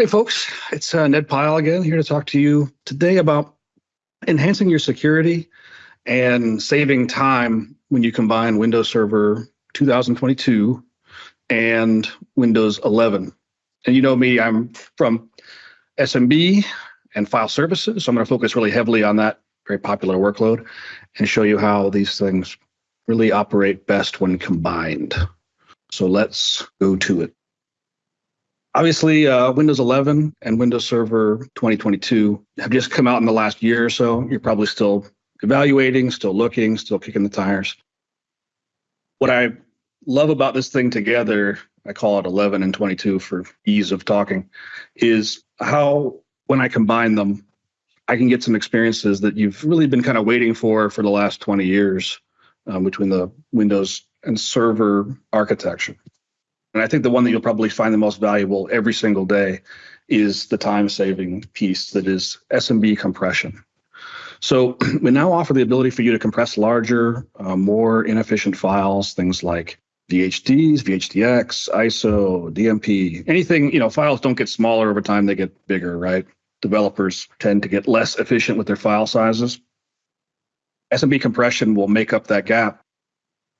Hey, folks, it's uh, Ned Pyle again, here to talk to you today about enhancing your security and saving time when you combine Windows Server 2022 and Windows 11. And you know me, I'm from SMB and file services, so I'm going to focus really heavily on that very popular workload and show you how these things really operate best when combined. So let's go to it. Obviously, uh, Windows 11 and Windows Server 2022 have just come out in the last year or so. You're probably still evaluating, still looking, still kicking the tires. What I love about this thing together, I call it 11 and 22 for ease of talking, is how when I combine them, I can get some experiences that you've really been kind of waiting for for the last 20 years um, between the Windows and server architecture. And I think the one that you'll probably find the most valuable every single day is the time saving piece that is SMB compression. So we now offer the ability for you to compress larger, uh, more inefficient files, things like VHDs, VHDX, ISO, DMP, anything, you know, files don't get smaller over time, they get bigger, right? Developers tend to get less efficient with their file sizes. SMB compression will make up that gap.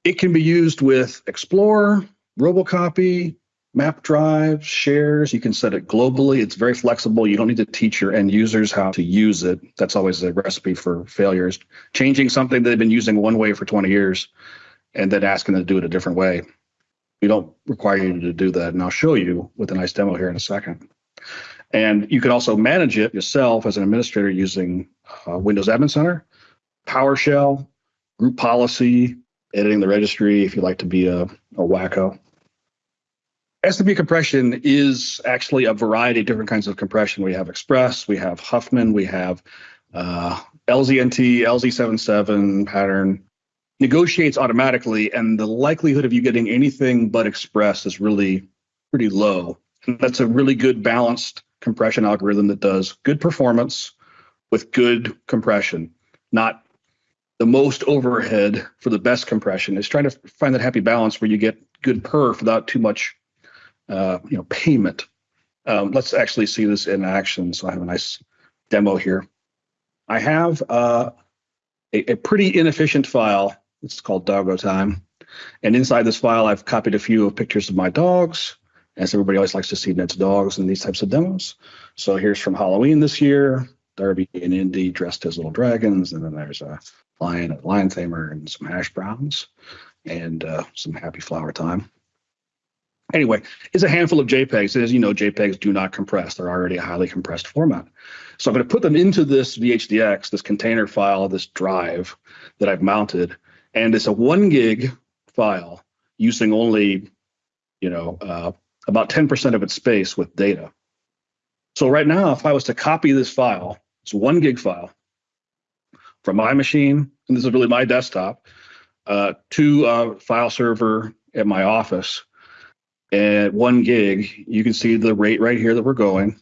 It can be used with Explorer, Robocopy, map drives, shares. You can set it globally. It's very flexible. You don't need to teach your end users how to use it. That's always a recipe for failures. Changing something they've been using one way for 20 years and then asking them to do it a different way. We don't require you to do that. And I'll show you with a nice demo here in a second. And you can also manage it yourself as an administrator using uh, Windows Admin Center, PowerShell, group policy, editing the registry if you like to be a, a wacko. SMB compression is actually a variety of different kinds of compression. We have Express, we have Huffman, we have uh, LZNT, LZ77 pattern. Negotiates automatically, and the likelihood of you getting anything but Express is really pretty low. And that's a really good balanced compression algorithm that does good performance with good compression, not the most overhead for the best compression. Is trying to find that happy balance where you get good perf without too much uh, you know, payment. Um, let's actually see this in action. So I have a nice demo here. I have uh, a, a, pretty inefficient file. It's called Doggo Time. And inside this file, I've copied a few of pictures of my dogs, as everybody always likes to see Ned's dogs in these types of demos. So here's from Halloween this year, Darby and Indy dressed as little dragons. And then there's a lion, a lion tamer, and some hash browns, and uh, some happy flower time. Anyway, it's a handful of JPEGs. As you know, JPEGs do not compress. They're already a highly compressed format. So I'm going to put them into this VHDX, this container file, this drive that I've mounted. And it's a one gig file using only, you know, uh, about 10% of its space with data. So right now, if I was to copy this file, it's one gig file from my machine, and this is really my desktop, uh, to a file server at my office, at one gig, you can see the rate right here that we're going.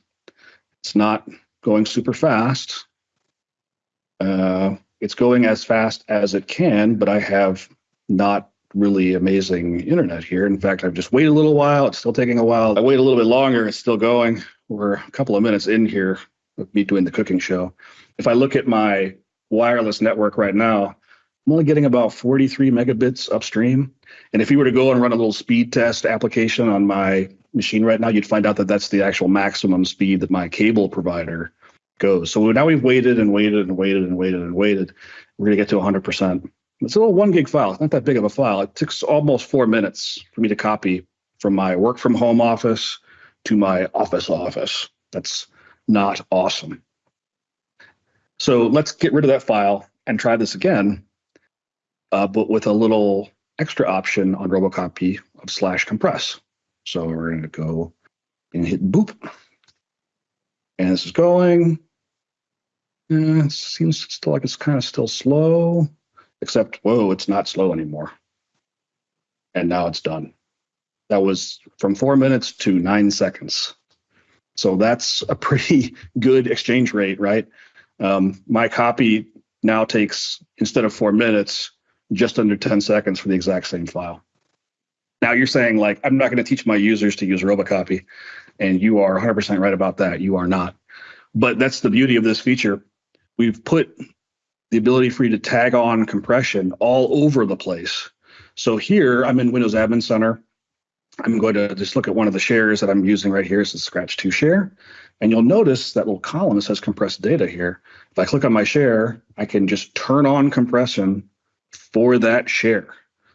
It's not going super fast. Uh, it's going as fast as it can, but I have not really amazing internet here. In fact, I've just waited a little while. It's still taking a while. I wait a little bit longer. It's still going. We're a couple of minutes in here with me doing the cooking show. If I look at my wireless network right now, I'm only getting about 43 megabits upstream. And if you were to go and run a little speed test application on my machine right now, you'd find out that that's the actual maximum speed that my cable provider goes. So now we've waited and waited and waited and waited and waited. We're going to get to 100%. It's a little one gig file. It's not that big of a file. It took almost four minutes for me to copy from my work from home office to my office office. That's not awesome. So let's get rid of that file and try this again uh, but with a little extra option on Robocopy of slash compress. So we're going to go and hit boop. And this is going. And it seems still like it's kind of still slow, except, whoa, it's not slow anymore. And now it's done. That was from four minutes to nine seconds. So that's a pretty good exchange rate, right? Um, my copy now takes, instead of four minutes, just under 10 seconds for the exact same file. Now you're saying like, I'm not going to teach my users to use Robocopy. And you are 100% right about that. You are not. But that's the beauty of this feature. We've put the ability for you to tag on compression all over the place. So here I'm in Windows Admin Center. I'm going to just look at one of the shares that I'm using right here. It's the Scratch 2 share. And you'll notice that little column that says compressed data here. If I click on my share, I can just turn on compression for that share.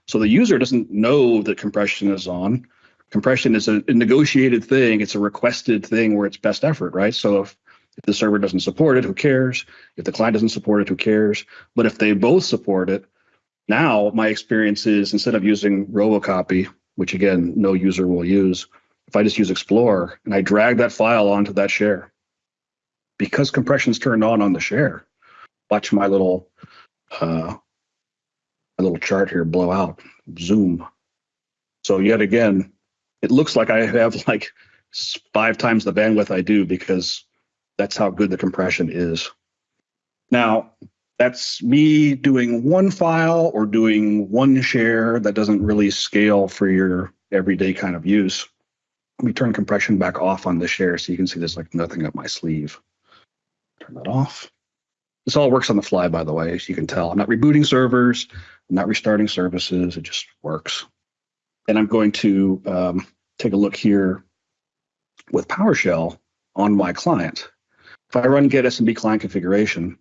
So the user doesn't know that compression is on. Compression is a, negotiated thing. It's a requested thing where it's best effort, right? So if, if the server doesn't support it, who cares? If the client doesn't support it, who cares? But if they both support it, now my experience is instead of using Robocopy, which again, no user will use, if I just use Explorer and I drag that file onto that share, because compression's turned on on the share, watch my little uh, my little chart here blow out, zoom. So yet again, it looks like I have like five times the bandwidth I do because that's how good the compression is. Now, that's me doing one file or doing one share that doesn't really scale for your everyday kind of use. Let me turn compression back off on the share so you can see there's like nothing up my sleeve. Turn that off. This all works on the fly, by the way, as you can tell. I'm not rebooting servers, I'm not restarting services, it just works. And I'm going to um, take a look here with PowerShell on my client. If I run get SMB client configuration,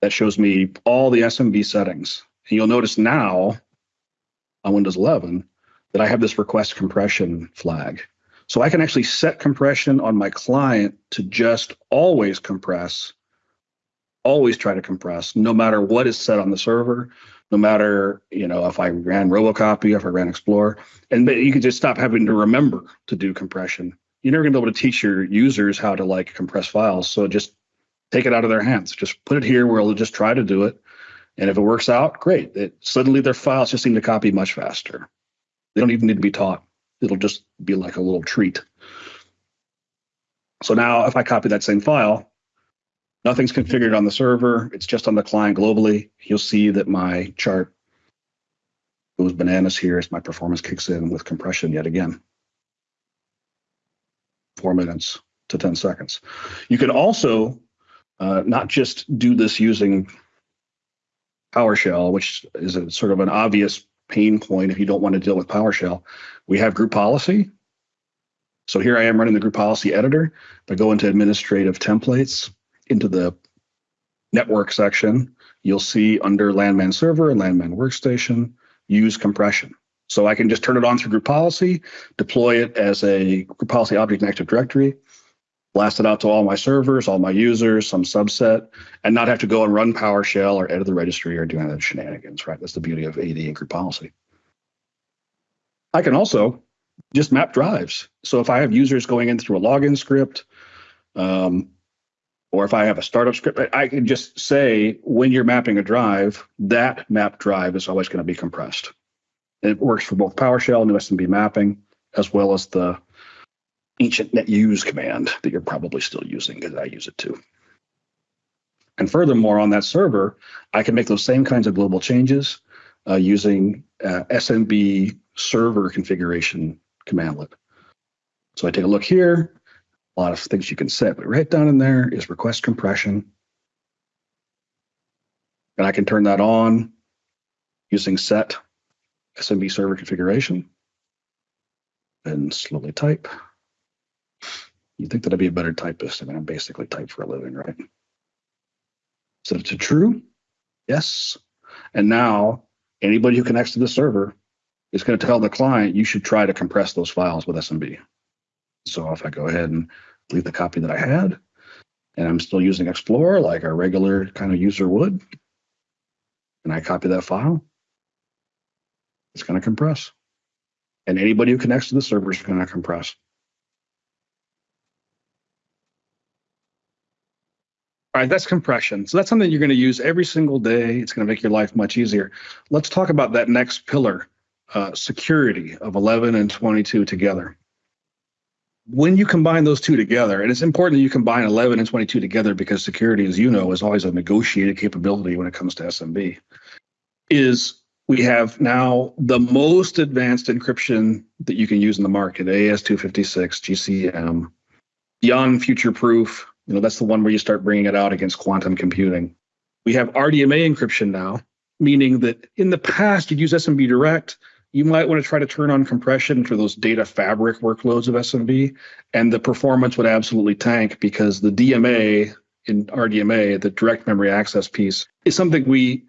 that shows me all the SMB settings. And you'll notice now on Windows 11 that I have this request compression flag. So I can actually set compression on my client to just always compress, always try to compress, no matter what is set on the server, no matter, you know, if I ran Robocopy, if I ran Explorer, and you can just stop having to remember to do compression. You're never gonna be able to teach your users how to like compress files. So just take it out of their hands. Just put it here where they'll just try to do it. And if it works out, great. It, suddenly their files just seem to copy much faster. They don't even need to be taught. It'll just be like a little treat. So now if I copy that same file, nothing's configured on the server. It's just on the client globally. You'll see that my chart goes bananas here as my performance kicks in with compression yet again. Four minutes to 10 seconds. You can also uh, not just do this using PowerShell, which is a sort of an obvious pain point if you don't want to deal with PowerShell. We have group policy. So here I am running the group policy editor. If I go into administrative templates, into the network section, you'll see under LANman server and LANman workstation, use compression. So I can just turn it on through group policy, deploy it as a group policy object in Active Directory, blast it out to all my servers, all my users, some subset, and not have to go and run PowerShell or edit the registry or do any of the shenanigans, right? That's the beauty of AD and group policy. I can also just map drives. So if I have users going in through a login script, um, or if I have a startup script, I can just say when you're mapping a drive, that map drive is always going to be compressed. It works for both PowerShell and SMB mapping, as well as the ancient net use command that you're probably still using because I use it too. And furthermore, on that server, I can make those same kinds of global changes uh, using uh, SMB server configuration commandlet. So I take a look here, a lot of things you can set, but right down in there is request compression. And I can turn that on using set SMB server configuration and slowly type. You'd think that I'd be a better typist. I mean, I'm basically type for a living, right? Set it to true. Yes. And now anybody who connects to the server is going to tell the client you should try to compress those files with SMB. So if I go ahead and leave the copy that I had, and I'm still using Explorer like a regular kind of user would, and I copy that file, it's going to compress. And anybody who connects to the server is going to compress. All right, that's compression. So that's something you're going to use every single day. It's going to make your life much easier. Let's talk about that next pillar, uh, security of 11 and 22 together. When you combine those two together, and it's important that you combine 11 and 22 together because security, as you know, is always a negotiated capability when it comes to SMB, is we have now the most advanced encryption that you can use in the market, AES-256 GCM, beyond future proof. You know, that's the one where you start bringing it out against quantum computing. We have RDMA encryption now, meaning that in the past you'd use SMB direct. You might want to try to turn on compression for those data fabric workloads of SMB, and the performance would absolutely tank because the DMA in RDMA, the direct memory access piece, is something we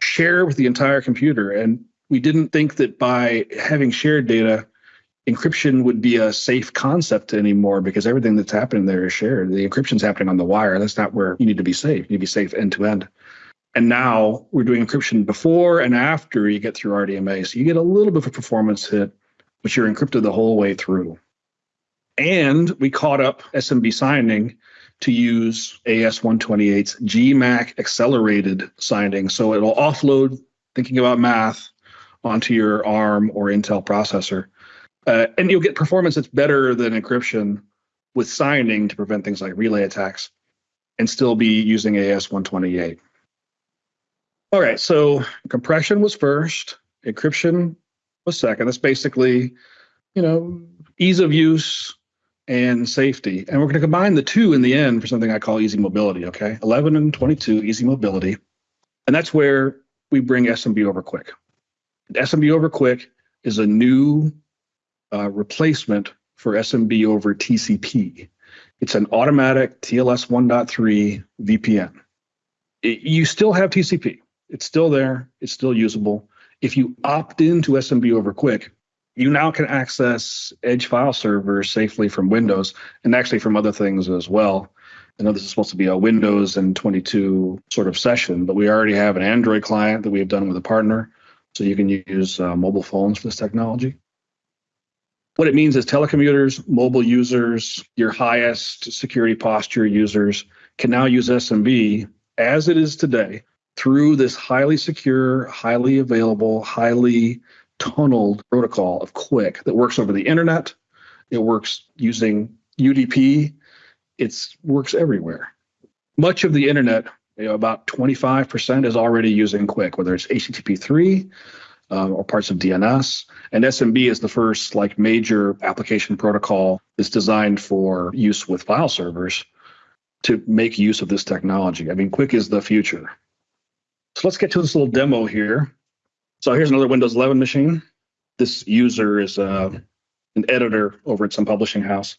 share with the entire computer. And we didn't think that by having shared data, encryption would be a safe concept anymore because everything that's happening there is shared. The encryption's happening on the wire. That's not where you need to be safe. You need to be safe end to end. And now we're doing encryption before and after you get through RDMA. So you get a little bit of a performance hit, but you're encrypted the whole way through. And we caught up SMB signing to use AES-128's GMAC accelerated signing. So it'll offload thinking about math onto your ARM or Intel processor. Uh, and you'll get performance that's better than encryption with signing to prevent things like relay attacks and still be using AES-128. All right, so compression was first, encryption was second. That's basically, you know, ease of use, and safety. And we're going to combine the two in the end for something I call easy mobility. Okay. 11 and 22, easy mobility. And that's where we bring SMB over QUIC. SMB over QUIC is a new uh, replacement for SMB over TCP. It's an automatic TLS 1.3 VPN. It, you still have TCP. It's still there. It's still usable. If you opt into SMB over QUIC, you now can access Edge file servers safely from Windows and actually from other things as well. I know this is supposed to be a Windows and 22 sort of session, but we already have an Android client that we have done with a partner. So you can use uh, mobile phones for this technology. What it means is telecommuters, mobile users, your highest security posture users can now use SMB as it is today through this highly secure, highly available, highly tunneled protocol of QUIC that works over the internet. It works using UDP. It works everywhere. Much of the internet, you know, about 25% is already using QUIC, whether it's HTTP3 um, or parts of DNS. And SMB is the first like major application protocol that's designed for use with file servers to make use of this technology. I mean, QUIC is the future. So let's get to this little demo here. So here's another Windows 11 machine. This user is uh, an editor over at some publishing house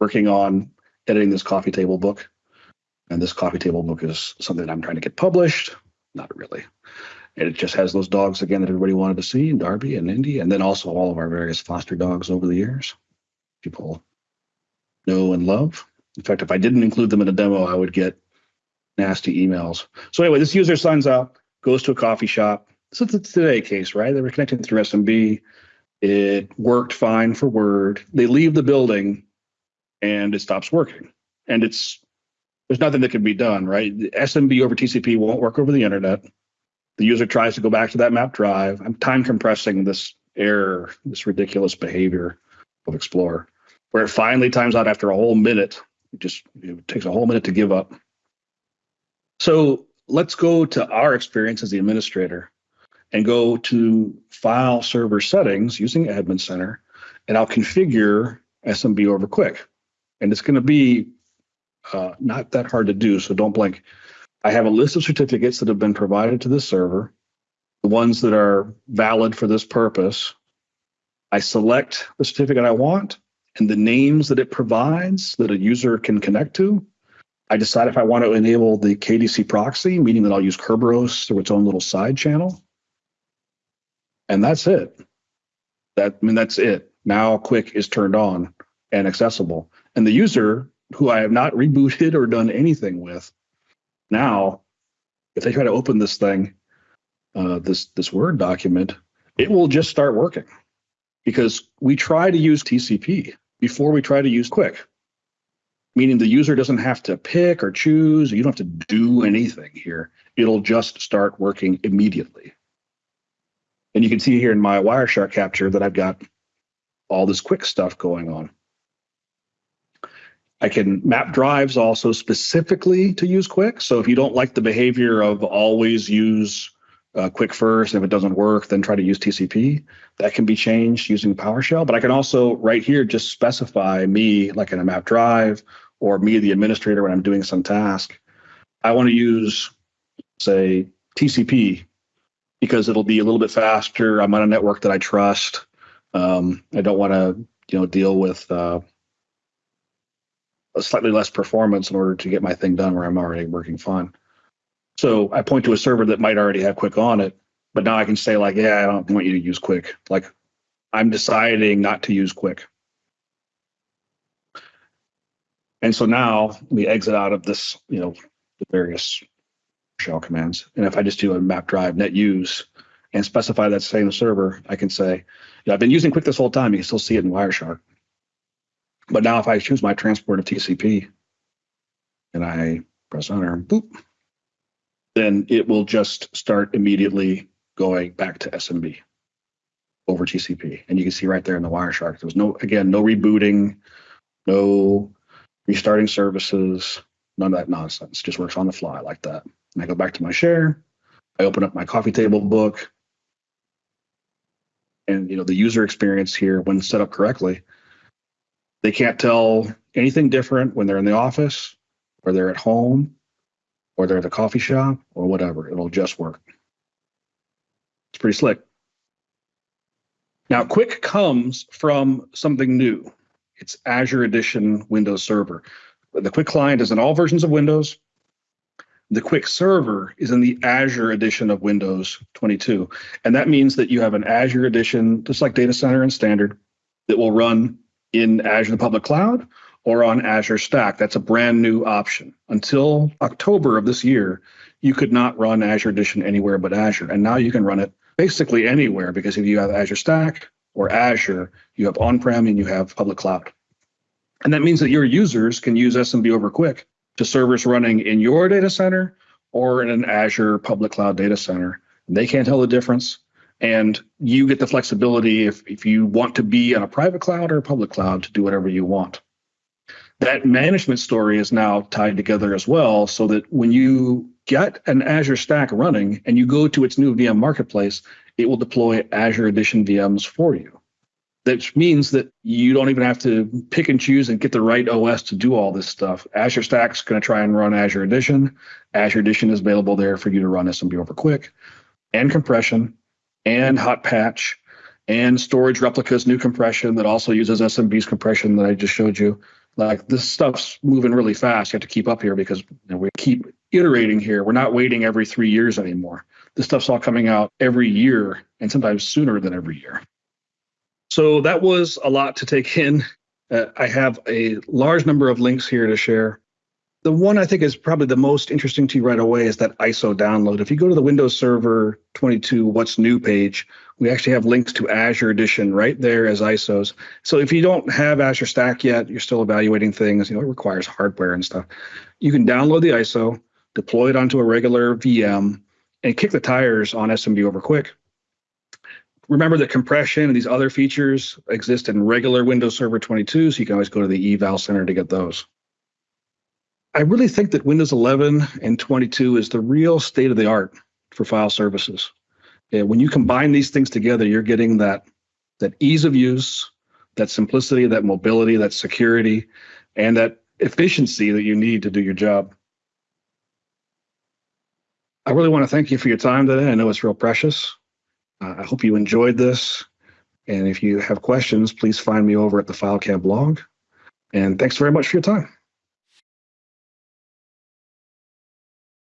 working on editing this coffee table book. And this coffee table book is something I'm trying to get published. Not really. And it just has those dogs again that everybody wanted to see, Darby and Indy, and then also all of our various foster dogs over the years. People know and love. In fact, if I didn't include them in a demo, I would get nasty emails. So anyway, this user signs up, goes to a coffee shop, so it's a today case, right? They were connecting through SMB. It worked fine for Word. They leave the building and it stops working. And it's there's nothing that can be done, right? The SMB over TCP won't work over the internet. The user tries to go back to that map drive. I'm time compressing this error, this ridiculous behavior of Explorer, where it finally times out after a whole minute. It just it takes a whole minute to give up. So let's go to our experience as the administrator and go to file server settings using Admin Center, and I'll configure SMB over QUIC. And it's going to be uh, not that hard to do, so don't blink. I have a list of certificates that have been provided to this server, the ones that are valid for this purpose. I select the certificate I want and the names that it provides that a user can connect to. I decide if I want to enable the KDC proxy, meaning that I'll use Kerberos through its own little side channel and that's it. That I mean that's it. Now QUIC is turned on and accessible, and the user who I have not rebooted or done anything with, now if they try to open this thing, uh, this this Word document, it will just start working because we try to use TCP before we try to use QUIC, meaning the user doesn't have to pick or choose. You don't have to do anything here. It'll just start working immediately. And you can see here in my Wireshark capture that I've got all this QUIC stuff going on. I can map drives also specifically to use QUIC. So if you don't like the behavior of always use uh, QUIC first. If it doesn't work, then try to use TCP. That can be changed using PowerShell. But I can also right here just specify me like in a map drive or me the administrator when I'm doing some task. I want to use say TCP because it'll be a little bit faster. I'm on a network that I trust. Um, I don't want to you know deal with uh, a slightly less performance in order to get my thing done where I'm already working fine. So I point to a server that might already have QUIC on it, but now I can say like, yeah, I don't want you to use QUIC. Like I'm deciding not to use QUIC. And so now we exit out of this, you know, the various shell commands. And if I just do a map drive net use and specify that same server, I can say, I've been using QUIC this whole time. You can still see it in Wireshark. But now if I choose my transport of TCP and I press enter, boop, then it will just start immediately going back to SMB over TCP. And you can see right there in the Wireshark, there was no, again, no rebooting, no restarting services, none of that nonsense. Just works on the fly like that. And I go back to my share. I open up my coffee table book. And you know, the user experience here, when set up correctly, they can't tell anything different when they're in the office or they're at home or they're at the coffee shop or whatever. It'll just work. It's pretty slick. Now, QUIC comes from something new. It's Azure Edition Windows Server. The QUIC client is in all versions of Windows. The QUIC server is in the Azure edition of Windows 22. And that means that you have an Azure edition, just like Data Center and Standard, that will run in Azure the Public Cloud or on Azure Stack. That's a brand new option. Until October of this year, you could not run Azure Edition anywhere but Azure. And now you can run it basically anywhere because if you have Azure Stack or Azure, you have on prem and you have public cloud. And that means that your users can use SMB over QUIC to servers running in your data center or in an Azure public cloud data center. They can't tell the difference. And you get the flexibility if, if you want to be on a private cloud or a public cloud to do whatever you want that management story is now tied together as well so that when you get an Azure stack running and you go to its new VM marketplace, it will deploy Azure Edition VMs for you. That means that you don't even have to pick and choose and get the right OS to do all this stuff. Azure Stack's going to try and run Azure Edition. Azure Edition is available there for you to run SMB over QUIC and compression and hot patch and storage replicas new compression that also uses SMB's compression that I just showed you like this stuff's moving really fast. You have to keep up here because you know, we keep iterating here. We're not waiting every three years anymore. This stuff's all coming out every year and sometimes sooner than every year. So that was a lot to take in. Uh, I have a large number of links here to share. The one I think is probably the most interesting to you right away is that ISO download. If you go to the Windows Server 22 What's New page, we actually have links to Azure Edition right there as ISOs. So if you don't have Azure Stack yet, you're still evaluating things, you know, it requires hardware and stuff. You can download the ISO, deploy it onto a regular VM, and kick the tires on SMB over QUIC. Remember that compression and these other features exist in regular Windows Server 22, so you can always go to the eval center to get those. I really think that Windows 11 and 22 is the real state of the art for file services. And when you combine these things together, you're getting that that ease of use, that simplicity, that mobility, that security, and that efficiency that you need to do your job. I really want to thank you for your time today. I know it's real precious. Uh, I hope you enjoyed this. And if you have questions, please find me over at the FileCAB blog. And thanks very much for your time.